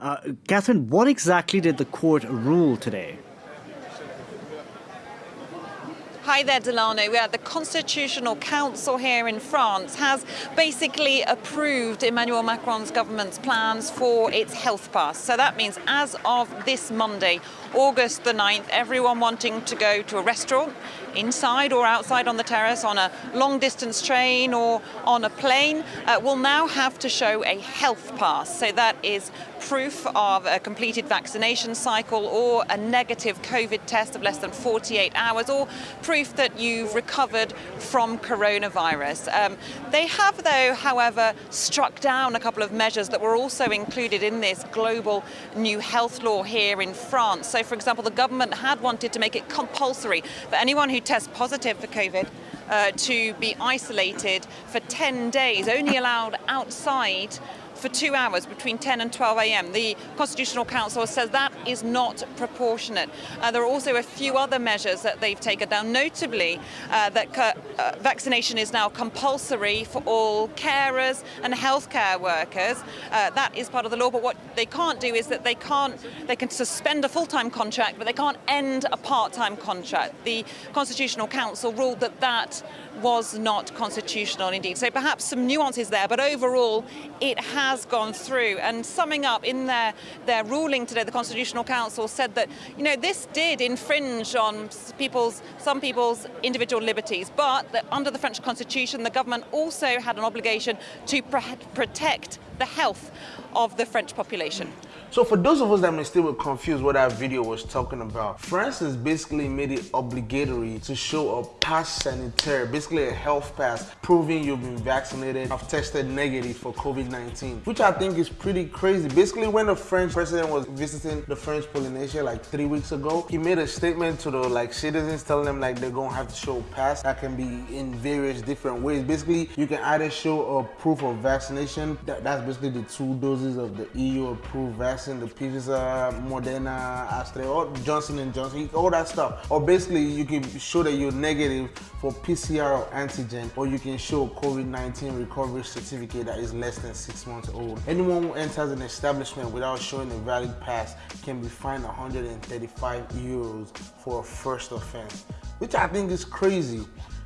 Uh, Catherine, what exactly did the court rule today? Hi there, Delano. Yeah, the Constitutional Council here in France has basically approved Emmanuel Macron's government's plans for its health pass. So that means as of this Monday, August the 9th, everyone wanting to go to a restaurant, inside or outside on the terrace, on a long distance train or on a plane, uh, will now have to show a health pass. So that is proof of a completed vaccination cycle or a negative COVID test of less than 48 hours or proof that you've recovered from coronavirus. Um, they have, though, however, struck down a couple of measures that were also included in this global new health law here in France. So, for example, the government had wanted to make it compulsory for anyone who tests positive for COVID uh, to be isolated for 10 days, only allowed outside for two hours between 10 and 12 a.m. The Constitutional Council says that is not proportionate. Uh, there are also a few other measures that they've taken down, notably uh, that uh, vaccination is now compulsory for all carers and healthcare workers. Uh, that is part of the law, but what they can't do is that they can't, they can suspend a full-time contract, but they can't end a part-time contract. The Constitutional Council ruled that that was not constitutional indeed. So perhaps some nuances there, but overall it has gone through. And summing up in their, their ruling today, the Constitutional Council said that, you know, this did infringe on people's, some people's individual liberties, but that under the French Constitution, the government also had an obligation to protect the health of the French population. So for those of us that may still be confused what that video was talking about, France has basically made it obligatory to show a pass sanitaire, basically a health pass, proving you've been vaccinated, have tested negative for COVID-19, which I think is pretty crazy. Basically, when the French president was visiting the French Polynesia like three weeks ago, he made a statement to the like citizens telling them like they're gonna have to show a pass that can be in various different ways. Basically, you can either show a proof of vaccination, that, that's basically the two doses of the EU approved vaccine the Pfizer, Moderna, Astra, or Johnson & Johnson, all that stuff. Or basically you can show that you're negative for PCR or antigen, or you can show COVID-19 recovery certificate that is less than six months old. Anyone who enters an establishment without showing a valid pass can be fined 135 euros for a first offense, which I think is crazy.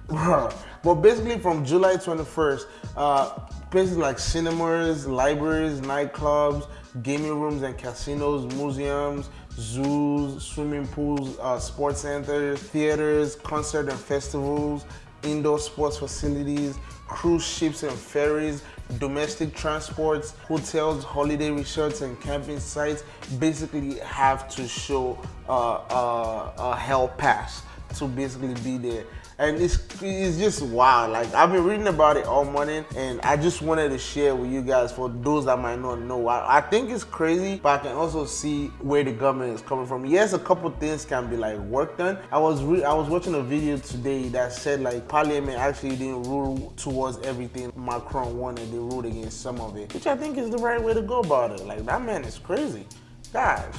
but basically from July 21st, uh, places like cinemas, libraries, nightclubs, gaming rooms and casinos, museums, zoos, swimming pools, uh, sports centers, theaters, concert and festivals, indoor sports facilities, cruise ships and ferries, domestic transports, hotels, holiday resorts, and camping sites basically have to show uh, uh, a health pass to basically be there and it's it's just wild. Like I've been reading about it all morning, and I just wanted to share with you guys for those that might not know. I, I think it's crazy, but I can also see where the government is coming from. Yes, a couple things can be like work done. I was I was watching a video today that said like Parliament actually didn't rule towards everything Macron wanted. They ruled against some of it, which I think is the right way to go about it. Like that man is crazy, guys.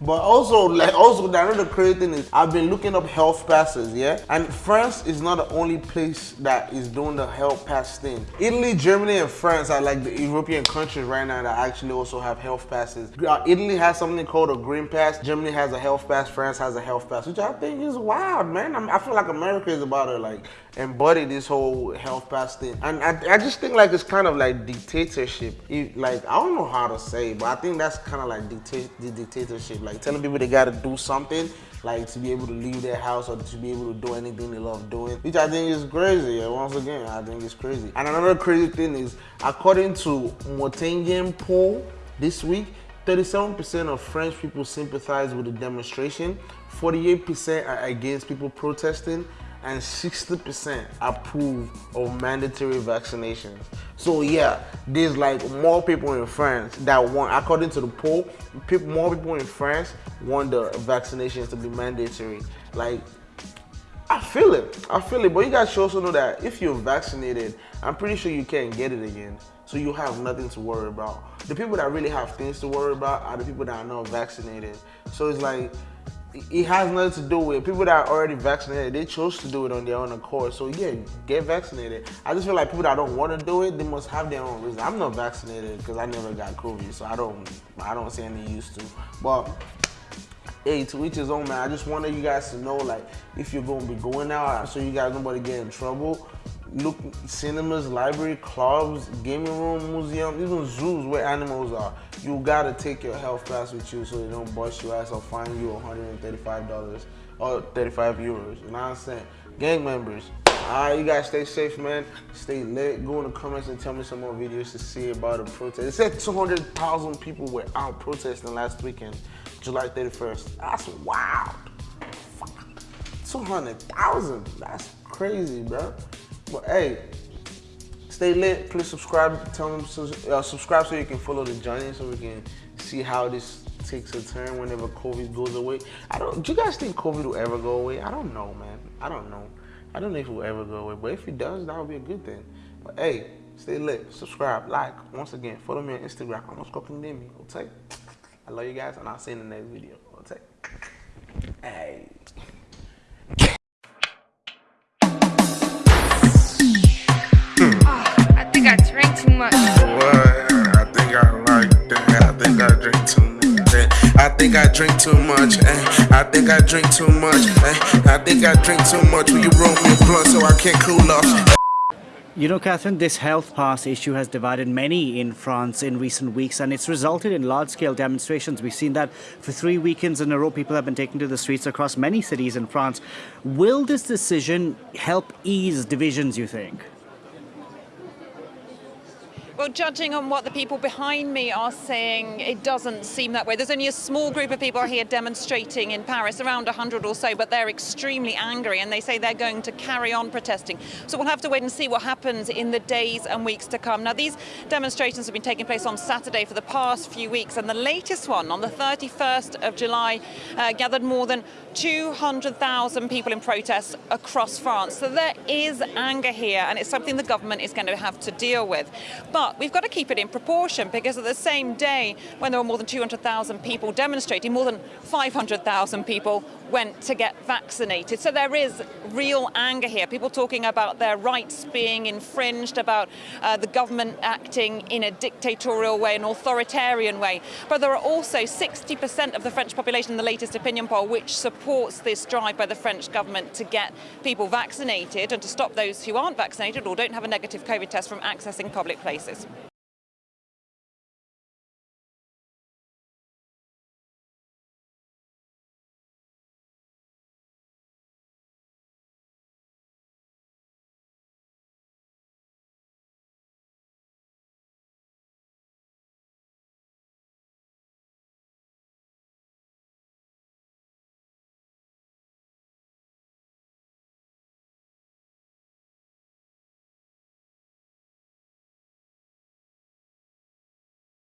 But also, like, also another crazy thing is I've been looking up health passes, yeah? And France is not the only place that is doing the health pass thing. Italy, Germany, and France are like the European countries right now that actually also have health passes. Uh, Italy has something called a green pass. Germany has a health pass. France has a health pass, which I think is wild, man. I, I feel like America is about to like embody this whole health pass thing. And I, I just think like it's kind of like dictatorship. It, like, I don't know how to say, but I think that's kind of like dicta the dictatorship. Like telling people they gotta do something, like to be able to leave their house or to be able to do anything they love doing, which I think is crazy. Once again, I think it's crazy. And another crazy thing is, according to Montaigne poll this week, 37% of French people sympathize with the demonstration, 48% are against people protesting, and 60% approve of mandatory vaccinations. So yeah, there's like more people in France that want, according to the poll, people, more people in France want the vaccinations to be mandatory. Like, I feel it, I feel it. But you guys should also know that if you're vaccinated, I'm pretty sure you can't get it again. So you have nothing to worry about. The people that really have things to worry about are the people that are not vaccinated. So it's like, it has nothing to do with people that are already vaccinated. They chose to do it on their own accord. So yeah, get vaccinated. I just feel like people that don't want to do it, they must have their own reason. I'm not vaccinated because I never got COVID, so I don't, I don't see any use to. But hey, to each his own, man. I just wanted you guys to know, like, if you're gonna be going out, so you guys nobody get in trouble. Look, cinemas, library, clubs, gaming room, museum, even zoos where animals are. You gotta take your health pass with you so they don't bust your ass or fine you $135 or 35 euros. You know what I'm saying? Gang members, Alright, you guys stay safe, man. Stay lit. Go in the comments and tell me some more videos to see about the protest. It said 200,000 people were out protesting last weekend, July 31st. That's wild. Fuck. 200,000. That's crazy, bro. But hey, stay lit. Please subscribe. Tell them uh, subscribe so you can follow the journey, so we can see how this takes a turn whenever COVID goes away. I don't. Do you guys think COVID will ever go away? I don't know, man. I don't know. I don't know if it will ever go away, but if it does, that would be a good thing. But hey, stay lit, subscribe, like. Once again, follow me on Instagram. I'm Scorpion Demi. Okay. I love you guys, and I'll see you in the next video. Okay. Hey. Think I drink too much. eh. I think I drink too much. eh. I think I drink too much. Will you roll me a blunt so I can't cool off? You know, Catherine, this health pass issue has divided many in France in recent weeks, and it's resulted in large scale demonstrations. We've seen that for three weekends in a row, people have been taken to the streets across many cities in France. Will this decision help ease divisions, you think? Well, judging on what the people behind me are saying, it doesn't seem that way. There's only a small group of people here demonstrating in Paris, around 100 or so, but they're extremely angry and they say they're going to carry on protesting. So we'll have to wait and see what happens in the days and weeks to come. Now, these demonstrations have been taking place on Saturday for the past few weeks, and the latest one on the 31st of July uh, gathered more than 200,000 people in protests across France. So there is anger here, and it's something the government is going to have to deal with. But we've got to keep it in proportion because at the same day, when there were more than 200,000 people demonstrating, more than 500,000 people went to get vaccinated. So there is real anger here. People talking about their rights being infringed, about uh, the government acting in a dictatorial way, an authoritarian way. But there are also 60% of the French population in the latest opinion poll which supports this drive by the French government to get people vaccinated and to stop those who aren't vaccinated or don't have a negative COVID test from accessing public places participate.